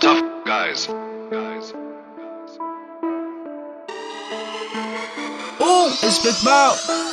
tough guys. Guys. Oh, it's Big Mouth.